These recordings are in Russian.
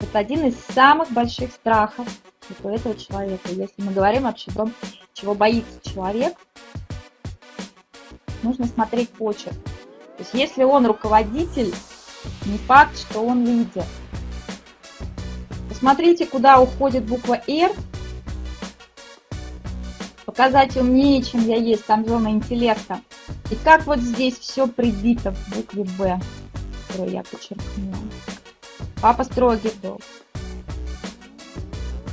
Это один из самых больших страхов у этого человека. Если мы говорим вообще о том, чего боится человек, нужно смотреть почерк. То есть если он руководитель, не факт, что он лидер. Посмотрите, куда уходит буква «Р». Показать умнее, чем я есть, там зона интеллекта. И как вот здесь все прибито в букве «Б», которую я подчеркнула. Папа строгий был.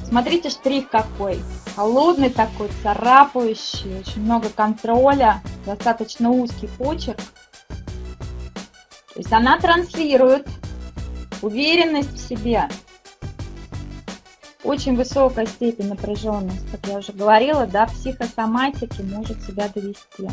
Смотрите, штрих какой. Холодный такой, царапающий, очень много контроля, достаточно узкий почерк. То есть она транслирует уверенность в себе. Очень высокая степень напряженности, как я уже говорила, да, психосоматики может себя довести.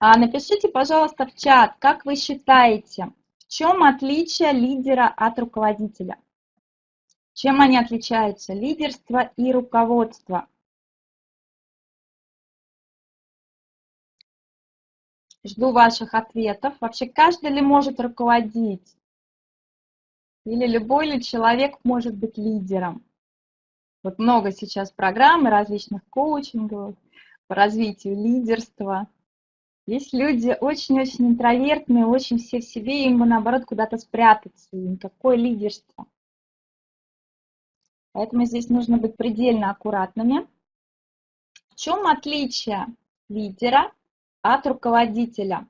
Напишите, пожалуйста, в чат, как вы считаете, в чем отличие лидера от руководителя? Чем они отличаются? Лидерство и руководство. Жду ваших ответов. Вообще, каждый ли может руководить? Или любой ли человек может быть лидером? Вот много сейчас программ различных коучингов по развитию лидерства. Есть люди очень-очень интровертные, очень все в себе, им бы наоборот куда-то спрятаться, никакое лидерство. Поэтому здесь нужно быть предельно аккуратными. В чем отличие лидера от руководителя?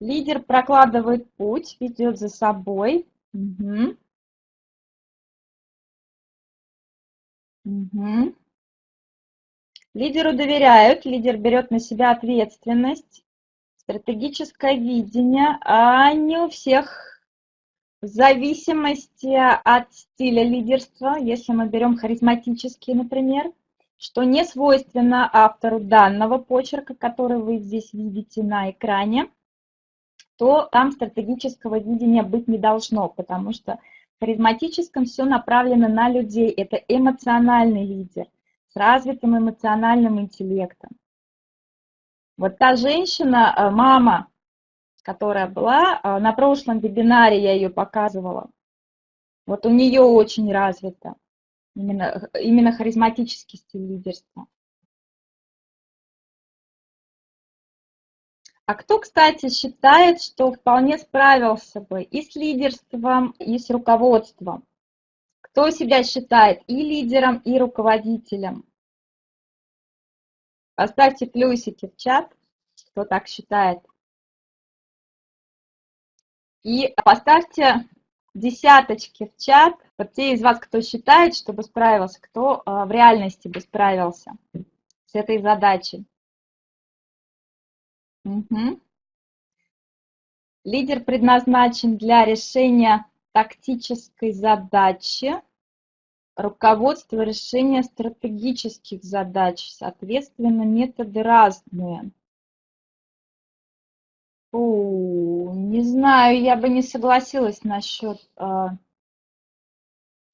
Лидер прокладывает путь, ведет за собой. Угу. Угу. Лидеру доверяют, лидер берет на себя ответственность стратегическое видение, а не у всех в зависимости от стиля лидерства, если мы берем харизматический, например, что не свойственно автору данного почерка, который вы здесь видите на экране, то там стратегического видения быть не должно, потому что в харизматическом все направлено на людей. Это эмоциональный лидер с развитым эмоциональным интеллектом. Вот та женщина, э, мама, которая была, э, на прошлом вебинаре я ее показывала, вот у нее очень развито именно, именно харизматический стиль лидерства. А кто, кстати, считает, что вполне справился бы и с лидерством, и с руководством? Кто себя считает и лидером, и руководителем? Поставьте плюсики в чат, кто так считает. И поставьте десяточки в чат, вот те из вас, кто считает, чтобы справился, кто а, в реальности бы справился с этой задачей. Угу. Лидер предназначен для решения тактической задачи, руководство решения стратегических задач, соответственно, методы разные. Фу, не знаю, я бы не согласилась насчет э,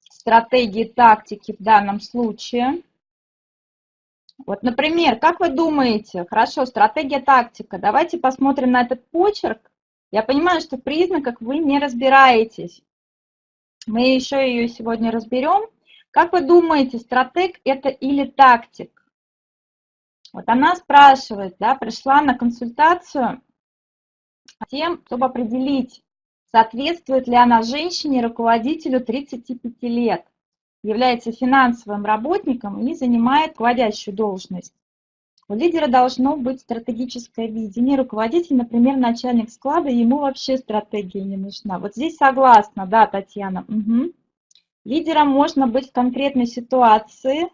стратегии тактики в данном случае. Вот, например, как вы думаете, хорошо, стратегия тактика, давайте посмотрим на этот почерк. Я понимаю, что в признаках вы не разбираетесь. Мы еще ее сегодня разберем. Как вы думаете, стратег это или тактик? Вот она спрашивает, да, пришла на консультацию тем, чтобы определить, соответствует ли она женщине, руководителю 35 лет, является финансовым работником и занимает руководящую должность. У лидера должно быть стратегическое видение. Руководитель, например, начальник склада, ему вообще стратегия не нужна. Вот здесь согласна, да, Татьяна. Угу. Лидером можно быть в конкретной ситуации,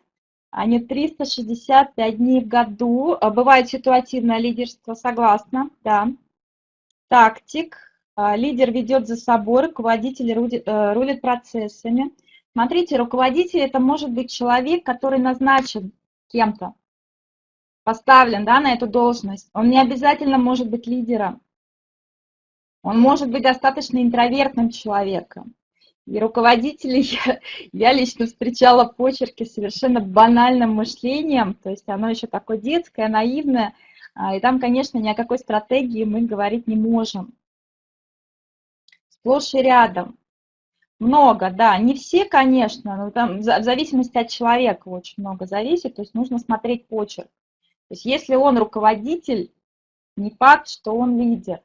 а не 365 дней в году. А бывает ситуативное лидерство, согласна, да. Тактик. А, лидер ведет за собой, руководитель э, рулит процессами. Смотрите, руководитель это может быть человек, который назначен кем-то, поставлен да, на эту должность. Он не обязательно может быть лидером. Он может быть достаточно интровертным человеком. И руководителей я, лично встречала почерки совершенно банальным мышлением, то есть оно еще такое детское, наивное, а, и там, конечно, ни о какой стратегии мы говорить не можем. Сплошь и рядом. Много, да, не все, конечно, но там в зависимости от человека очень много зависит, то есть нужно смотреть почерк. То есть если он руководитель, не факт, что он лидер.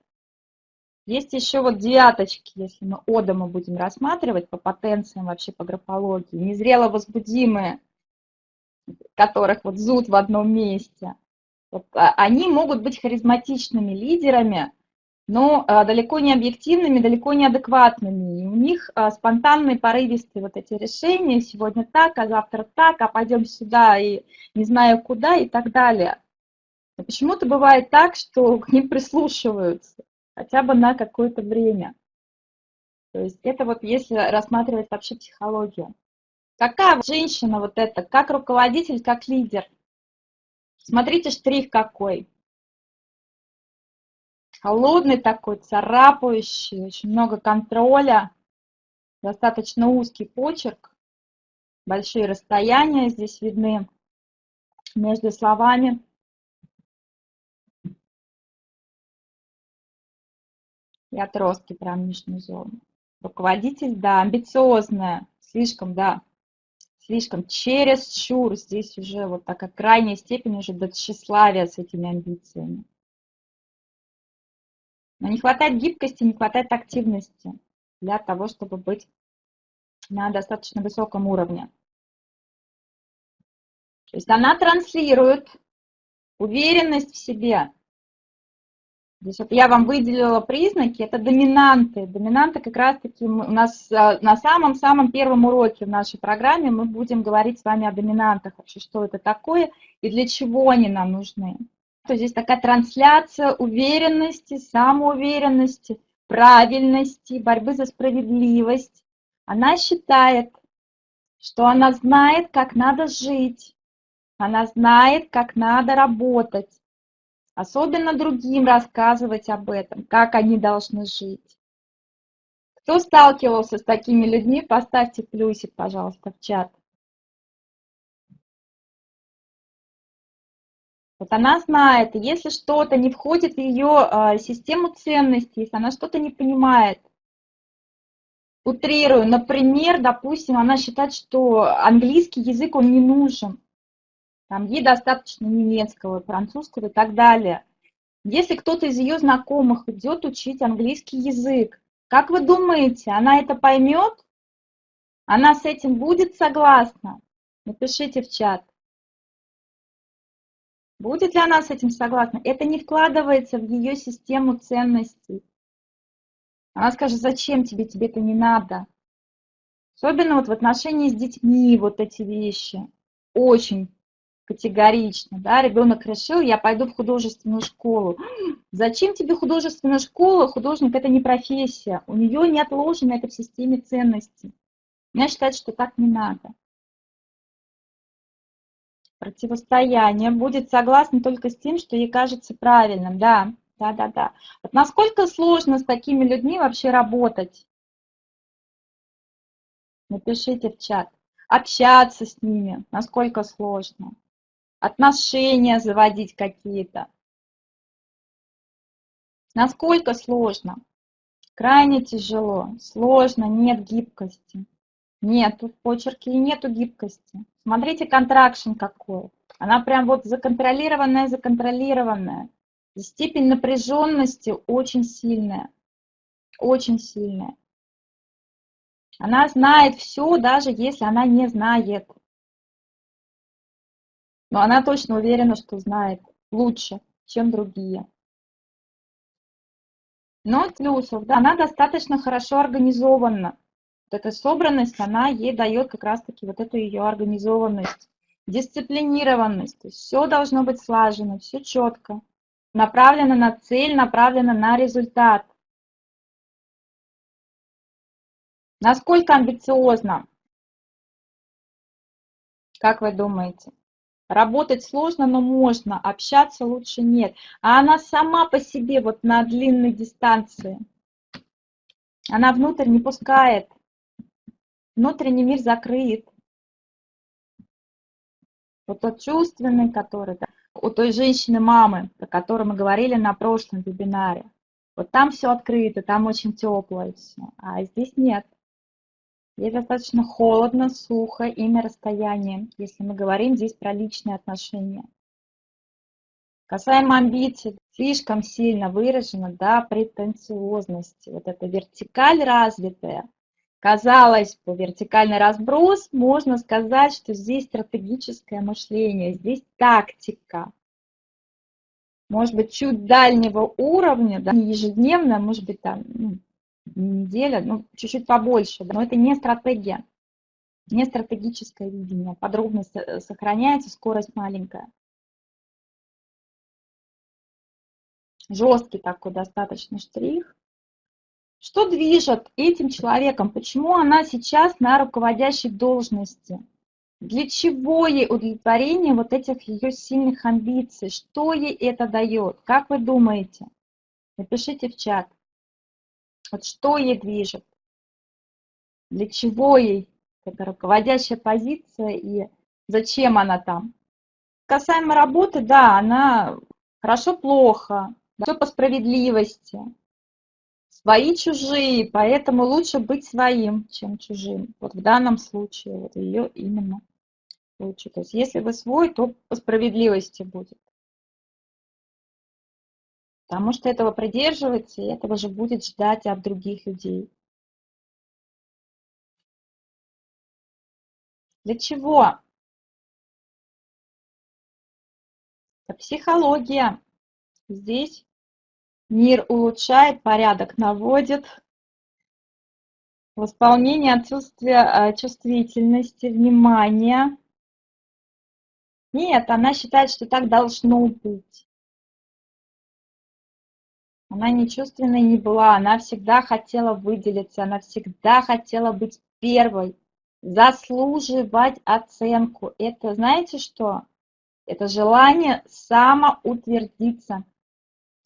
Есть еще вот девяточки, если мы Одама будем рассматривать по потенциям вообще по графологии, незрело возбудимые, которых вот зуд в одном месте. Вот, а, они могут быть харизматичными лидерами, но а, далеко не объективными, далеко не адекватными. И у них а, спонтанные, порывистые вот эти решения, сегодня так, а завтра так, а пойдем сюда и не знаю куда и так далее. Почему-то бывает так, что к ним прислушиваются хотя бы на какое-то время. То есть это вот если рассматривать вообще психологию. Какая женщина вот эта, как руководитель, как лидер? Смотрите, штрих какой. Холодный такой, царапающий, очень много контроля, достаточно узкий почерк, большие расстояния здесь видны между словами. И отростки прям нижней зоны. Руководитель, да, амбициозная, слишком, да, слишком через чур. Здесь уже вот такая крайняя степень уже до тщеславия с этими амбициями. Но не хватает гибкости, не хватает активности для того, чтобы быть на достаточно высоком уровне. То есть она транслирует уверенность в себе, Здесь вот я вам выделила признаки, это доминанты. Доминанты как раз-таки у нас а, на самом-самом первом уроке в нашей программе мы будем говорить с вами о доминантах, вообще что это такое и для чего они нам нужны. То здесь такая трансляция уверенности, самоуверенности, правильности, борьбы за справедливость. Она считает, что она знает, как надо жить, она знает, как надо работать, Особенно другим рассказывать об этом, как они должны жить. Кто сталкивался с такими людьми, поставьте плюсик, пожалуйста, в чат. Вот она знает, если что-то не входит в ее а, систему ценностей, если она что-то не понимает, утрирую, например, допустим, она считает, что английский язык, он не нужен. Там ей достаточно немецкого, французского и так далее. Если кто-то из ее знакомых идет учить английский язык, как вы думаете, она это поймет? Она с этим будет согласна? Напишите в чат. Будет ли она с этим согласна? Это не вкладывается в ее систему ценностей. Она скажет, зачем тебе, тебе это не надо. Особенно вот в отношении с детьми вот эти вещи. Очень категорично, да, ребенок решил, я пойду в художественную школу. Зачем тебе художественная школа? Художник – это не профессия, у нее не отложено это в системе ценностей. Я считаю, что так не надо. Противостояние будет согласно только с тем, что ей кажется правильным, да, да, да, да. Вот насколько сложно с такими людьми вообще работать? Напишите в чат. Общаться с ними, насколько сложно отношения заводить какие-то. Насколько сложно? Крайне тяжело, сложно, нет гибкости. Нет, в почерке и нету гибкости. Смотрите, контракшн какой. Она прям вот законтролированная, законтролированная. Степень напряженности очень сильная. Очень сильная. Она знает все, даже если она не знает. Но она точно уверена, что знает лучше, чем другие. Но плюсов, да, она достаточно хорошо организована. Вот эта собранность, она ей дает как раз-таки вот эту ее организованность, дисциплинированность. То есть все должно быть слажено, все четко, направлено на цель, направлено на результат. Насколько амбициозно? Как вы думаете? Работать сложно, но можно, общаться лучше нет. А она сама по себе вот на длинной дистанции. Она внутрь не пускает. внутренний мир закрыт. Вот тот чувственный, который да, у той женщины-мамы, про которую мы говорили на прошлом вебинаре. Вот там все открыто, там очень теплое все, а здесь нет. Здесь достаточно холодно, сухо и на расстоянии, если мы говорим здесь про личные отношения. Касаемо амбиций, слишком сильно выражена да, претенциозность. Вот эта вертикаль развитая. Казалось бы, вертикальный разброс, можно сказать, что здесь стратегическое мышление, здесь тактика. Может быть, чуть дальнего уровня, да, не ежедневно, может быть, там ну, неделя, ну, чуть-чуть побольше, но это не стратегия, не стратегическое видение. Подробность э, сохраняется, скорость маленькая. жесткий такой достаточно штрих. Что движет этим человеком? Почему она сейчас на руководящей должности? Для чего ей удовлетворение вот этих ее сильных амбиций? Что ей это дает? Как вы думаете? Напишите в чат. Вот что ей движет? Для чего ей эта руководящая позиция и зачем она там? Касаемо работы, да, она хорошо-плохо, все по справедливости. Свои чужие, поэтому лучше быть своим, чем чужим. Вот в данном случае вот ее именно лучше. То есть если вы свой, то по справедливости будет. Потому что этого придерживается, и этого же будет ждать от других людей. Для чего? Это психология. Здесь мир улучшает, порядок наводит. Восполнение отсутствия а, чувствительности, внимания. Нет, она считает, что так должно быть. Она не чувственной не была, она всегда хотела выделиться, она всегда хотела быть первой, заслуживать оценку. Это знаете что? Это желание самоутвердиться.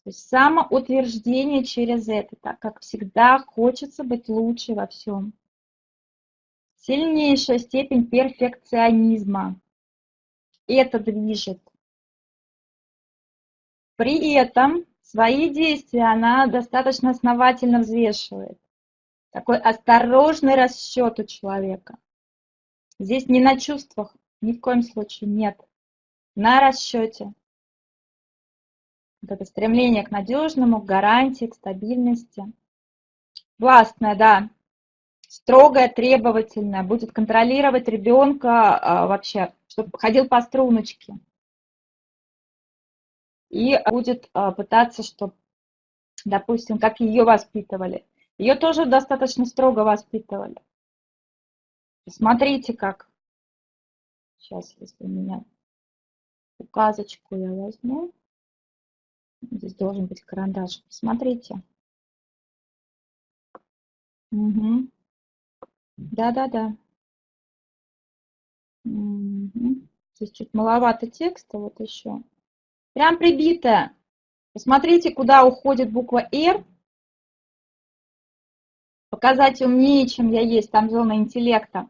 То есть самоутверждение через это, так как всегда хочется быть лучше во всем. Сильнейшая степень перфекционизма. Это движет. При этом свои действия она достаточно основательно взвешивает. Такой осторожный расчет у человека. Здесь не на чувствах, ни в коем случае нет. На расчете. Вот это стремление к надежному, к гарантии, к стабильности. Властная, да, строгая, требовательная, будет контролировать ребенка а, вообще, чтобы ходил по струночке. И будет а, пытаться, чтобы, допустим, как ее воспитывали. Ее тоже достаточно строго воспитывали. Смотрите, как. Сейчас, если у меня указочку я возьму. Здесь должен быть карандаш. Смотрите. Угу. Да-да-да. Угу. Здесь чуть маловато текста, вот еще. Прям прибитая. Посмотрите, куда уходит буква R. Показать умнее, чем я есть. Там зона интеллекта.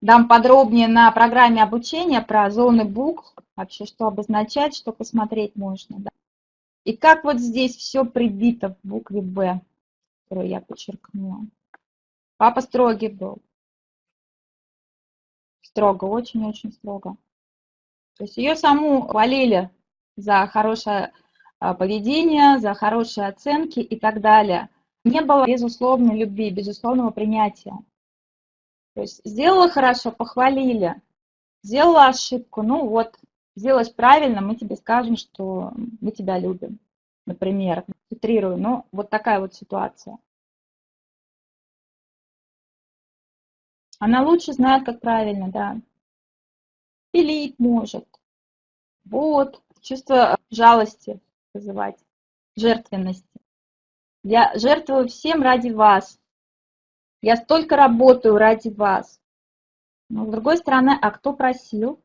Дам подробнее на программе обучения про зоны букв. Вообще, что обозначать, что посмотреть можно. Да? И как вот здесь все прибито в букве «Б», которую я подчеркнула. Папа строгий был. Строго, очень-очень строго. То есть ее саму хвалили за хорошее а, поведение, за хорошие оценки и так далее. Не было безусловной любви, безусловного принятия. То есть сделала хорошо, похвалили. Сделала ошибку, ну вот, сделаешь правильно, мы тебе скажем, что мы тебя любим, например, утрирую, но вот такая вот ситуация. Она лучше знает, как правильно, да. Пилить может. Вот, чувство жалости вызывать, жертвенности. Я жертвую всем ради вас. Я столько работаю ради вас. Но с другой стороны, а кто просил?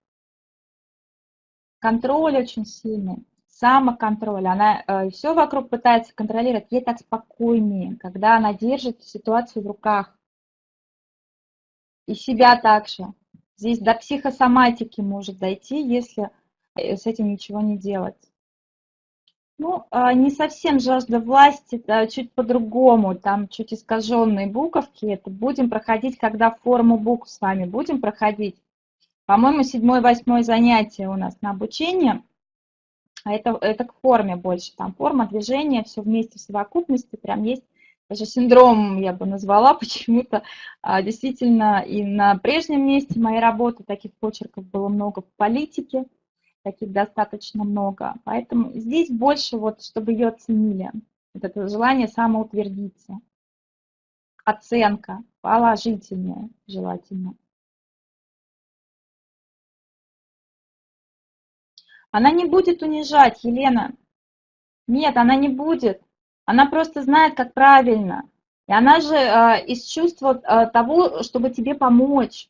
Контроль очень сильный, самоконтроль. Она э, все вокруг пытается контролировать. Ей так спокойнее, когда она держит ситуацию в руках. И себя также. Здесь до психосоматики может дойти, если э, с этим ничего не делать. Ну, а, не совсем жажда власти, да, чуть по-другому, там чуть искаженные буковки. Это будем проходить, когда форму букв с вами будем проходить. По-моему, седьмое-восьмое занятие у нас на обучение. А это, это к форме больше. Там форма, движение, все вместе в совокупности. Прям есть даже синдром, я бы назвала почему-то. А, действительно, и на прежнем месте моей работы таких почерков было много в политике таких достаточно много. Поэтому здесь больше, вот, чтобы ее оценили. Вот это желание самоутвердиться. Оценка положительная желательно. Она не будет унижать, Елена. Нет, она не будет. Она просто знает, как правильно. И она же э, из чувства э, того, чтобы тебе помочь,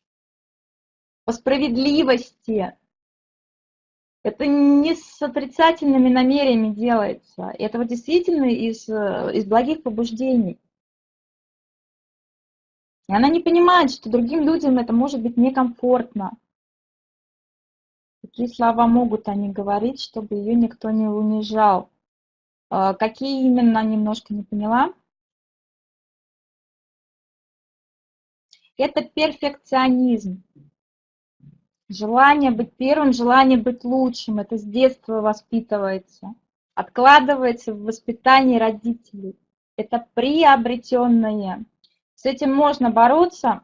по справедливости, это не с отрицательными намерениями делается. Это вот действительно из, э, из благих побуждений. И она не понимает, что другим людям это может быть некомфортно. Какие слова могут они говорить, чтобы ее никто не унижал? А, какие именно, немножко не поняла. Это перфекционизм. Желание быть первым, желание быть лучшим, это с детства воспитывается, откладывается в воспитании родителей. Это приобретенное. С этим можно бороться,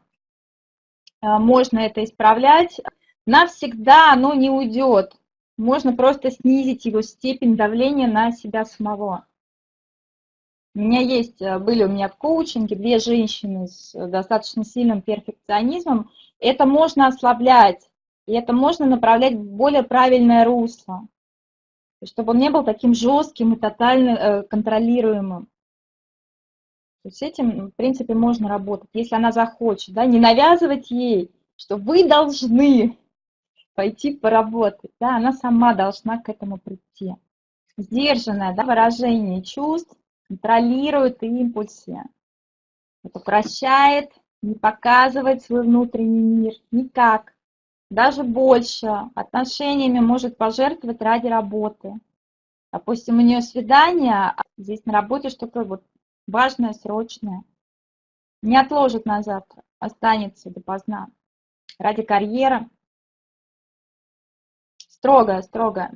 э, можно это исправлять. Навсегда оно не уйдет. Можно просто снизить его степень давления на себя самого. У меня есть, э, были у меня в коучинге две женщины с достаточно сильным перфекционизмом. Это можно ослаблять и это можно направлять в более правильное русло, чтобы он не был таким жестким и тотально э, контролируемым. То есть этим, в принципе, можно работать, если она захочет, да, не навязывать ей, что вы должны пойти поработать, да, она сама должна к этому прийти. Сдержанное да, выражение чувств контролирует импульсы, это упрощает, не показывает свой внутренний мир никак даже больше отношениями может пожертвовать ради работы. Допустим, у нее свидание, а здесь на работе что-то вот важное, срочное. Не отложит на завтра, останется допоздна. Ради карьеры. Строгая, строгая.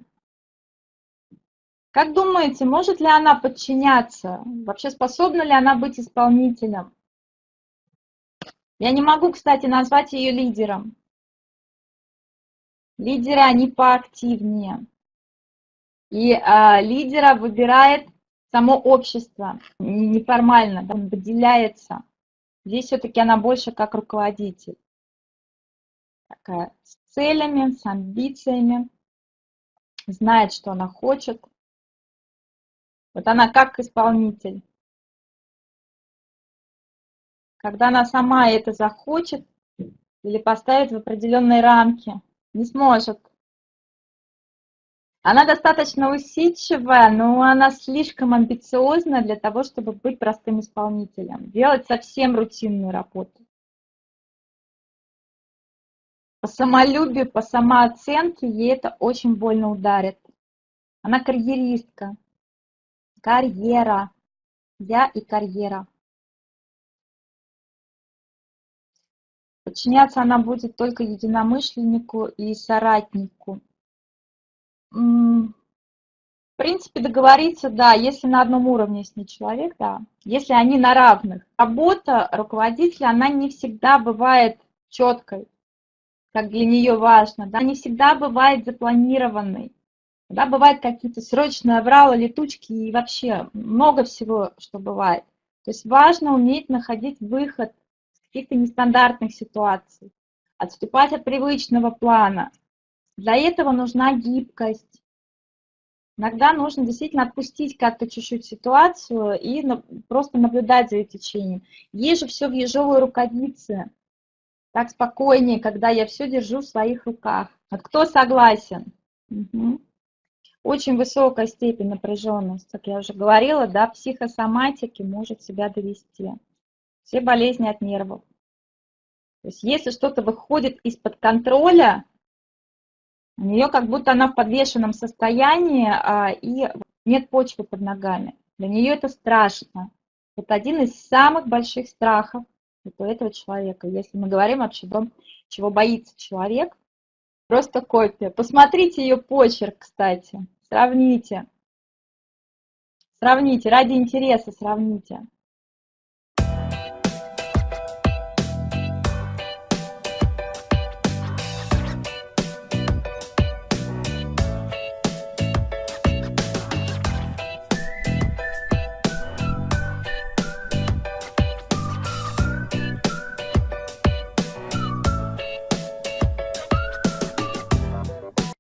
Как думаете, может ли она подчиняться? Вообще способна ли она быть исполнителем? Я не могу, кстати, назвать ее лидером. Лидеры, они поактивнее. И а, лидера выбирает само общество, неформально, он выделяется. Здесь все-таки она больше как руководитель. Такая с целями, с амбициями, знает, что она хочет. Вот она как исполнитель. Когда она сама это захочет или поставит в определенные рамки, не сможет. Она достаточно усидчивая, но она слишком амбициозна для того, чтобы быть простым исполнителем, делать совсем рутинную работу. По самолюбию, по самооценке ей это очень больно ударит. Она карьеристка. Карьера. Я и карьера. Подчиняться она будет только единомышленнику и соратнику. В принципе, договориться, да, если на одном уровне с ней человек, да, если они на равных. Работа руководителя, она не всегда бывает четкой, как для нее важно, да, не всегда бывает запланированной. Да, бывают какие-то срочные авралы, летучки и вообще много всего, что бывает. То есть важно уметь находить выход каких-то нестандартных ситуаций, отступать от привычного плана. Для этого нужна гибкость. Иногда нужно действительно отпустить как-то чуть-чуть ситуацию и просто наблюдать за ее течением. Ей же все в ежовой рукавице. Так спокойнее, когда я все держу в своих руках. Вот кто согласен? Угу. Очень высокая степень напряженности, как я уже говорила, да, психосоматики может себя довести. Все болезни от нервов. То есть если что-то выходит из-под контроля, у нее как будто она в подвешенном состоянии а, и нет почвы под ногами. Для нее это страшно. Это один из самых больших страхов у этого человека. Если мы говорим вообще о том, чего боится человек, просто копия. Посмотрите ее почерк, кстати, сравните. Сравните, ради интереса сравните.